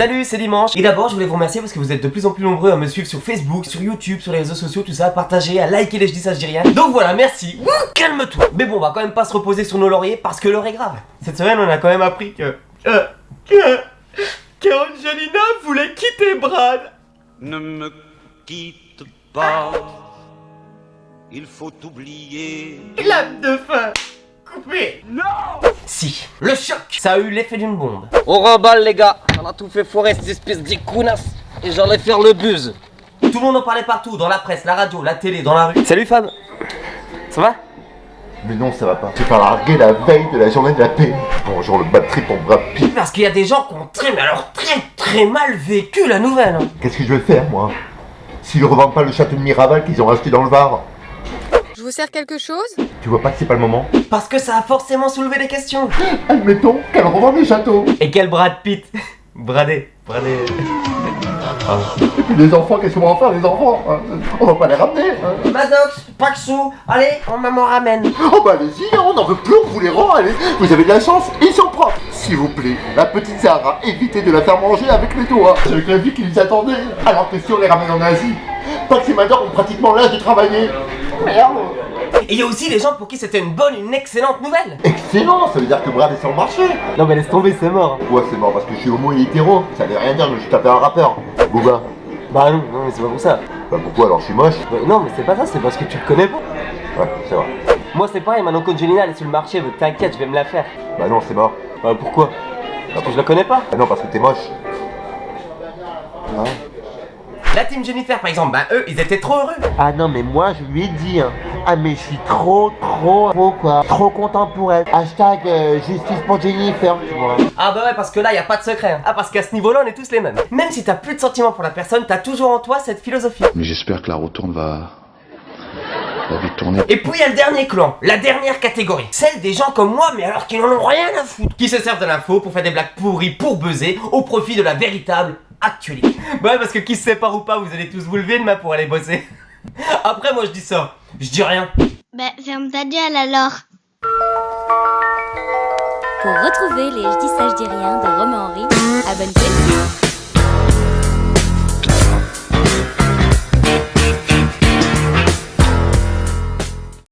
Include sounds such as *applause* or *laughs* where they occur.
Salut, c'est Dimanche. Et d'abord, je voulais vous remercier parce que vous êtes de plus en plus nombreux à me suivre sur Facebook, sur YouTube, sur les réseaux sociaux, tout ça, à partager, à liker les je dis ça, je dis rien. Donc voilà, merci. Calme-toi. Mais bon, on va quand même pas se reposer sur nos lauriers parce que l'heure est grave. Cette semaine, on a quand même appris que. euh, que. que Angelina voulait quitter Brad. Ne me quitte pas, il faut oublier. Clap de fin. Coupé. Non Si, le choc, ça a eu l'effet d'une bombe. On remballe les gars, on a tout fait foirer ces espèces d'icounas et j'allais faire le buzz. Tout le monde en parlait partout, dans la presse, la radio, la télé, dans la rue. Salut Fab. Ça va? Mais non, ça va pas. Tu pas largué la veille de la journée de la paix. Bonjour le bad trip en bras pire. Parce qu'il y a des gens qui ont très, mais alors très très mal vécu la nouvelle. Qu'est-ce que je vais faire, moi? S'ils revendent pas le château de Miraval qu'ils ont acheté dans le Var, Je vous sers quelque chose? Tu vois pas que c'est pas le moment? Parce que ça a forcément soulevé des questions. *gasps* Admettons qu'elle revende le château. Et quel Brad Pitt? Bradé. Bradé. Et puis les enfants, qu'est-ce qu'on va en faire, les enfants? Hein On va pas les ramener. hein Madox, pas de sous. Allez, on maman ramène. Oh bah allez-y, hein, on n'en veut plus, on vous les rend, allez. Vous avez de la chance, ils sont propres. S'il vous plaît, la petite Sarah, évitez de la faire manger avec les doigts. C'est avec la vie qui les attendait. Alors que si on les ramène en Asie, que ces madeurs ont pratiquement l'âge de travailler. Merde Et il y a aussi les gens pour qui c'était une bonne, une excellente nouvelle. Excellent, ça veut dire que Brad est sur le marché. Non mais laisse tomber, c'est mort. Ouais, c'est mort? Parce que je suis homo et hétéro. Ça veut rien dire, je me suis tapé un rappeur. Booba. Bah non, non mais c'est pas pour ça. Bah pourquoi alors? Je suis moche Bah, non mais c'est pas ça, c'est parce que tu le connais pas. Ouais, c'est vrai. Moi c'est pareil, maintenant qu'Angelina elle est sur le marché, t'inquiète, je vais me la faire. Bah non, c'est mort. Bah pourquoi? Parce que je la connais pas. Bah non, parce que t'es moche. La team Jennifer par exemple, bah eux ils étaient trop heureux. Ah non mais moi je lui ai dit hein. Ah mais je suis trop trop trop quoi Trop content pour elle Hashtag euh, justice pour Jennifer tu vois Ah bah ouais parce que là y a pas de secret. hein. Ah parce qu'à ce niveau-là on est tous les mêmes. Même si t'as plus de sentiments pour la personne, t'as toujours en toi cette philosophie. Mais j'espère que la retourne va. va vite tourner. Et puis il y a le dernier clan, la dernière catégorie. Celle des gens comme moi mais alors qui n'en ont rien à foutre. Qui se servent de l'info pour faire des blagues pourries pour buzzer au profit de la véritable actualité. Ouais parce que qui se sépare ou pas, vous allez tous vous lever demain pour aller bosser. *laughs* Après moi je dis ça, je dis rien. Bah, ferme ta gueule alors. Pour retrouver les Je dis ça, je dis rien de.